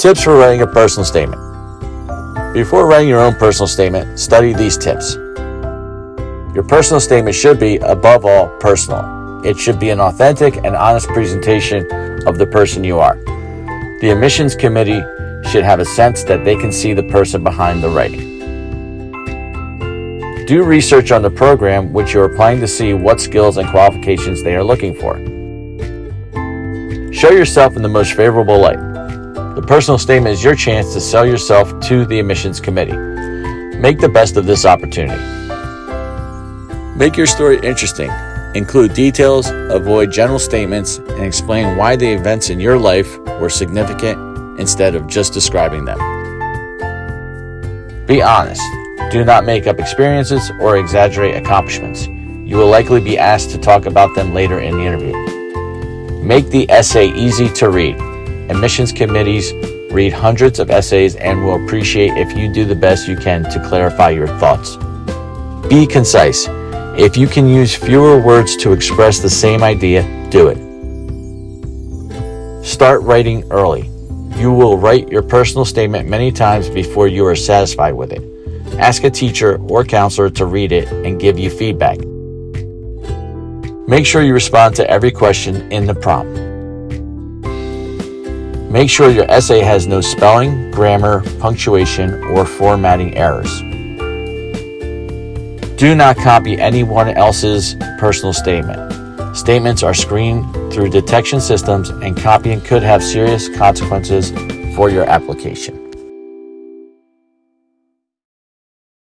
Tips for writing a personal statement. Before writing your own personal statement, study these tips. Your personal statement should be, above all, personal. It should be an authentic and honest presentation of the person you are. The admissions committee should have a sense that they can see the person behind the writing. Do research on the program which you are applying to see what skills and qualifications they are looking for. Show yourself in the most favorable light. The personal statement is your chance to sell yourself to the admissions committee. Make the best of this opportunity. Make your story interesting. Include details, avoid general statements, and explain why the events in your life were significant instead of just describing them. Be honest. Do not make up experiences or exaggerate accomplishments. You will likely be asked to talk about them later in the interview. Make the essay easy to read. Admissions committees read hundreds of essays and will appreciate if you do the best you can to clarify your thoughts. Be concise. If you can use fewer words to express the same idea, do it. Start writing early. You will write your personal statement many times before you are satisfied with it. Ask a teacher or counselor to read it and give you feedback. Make sure you respond to every question in the prompt. Make sure your essay has no spelling, grammar, punctuation, or formatting errors. Do not copy anyone else's personal statement. Statements are screened through detection systems and copying could have serious consequences for your application.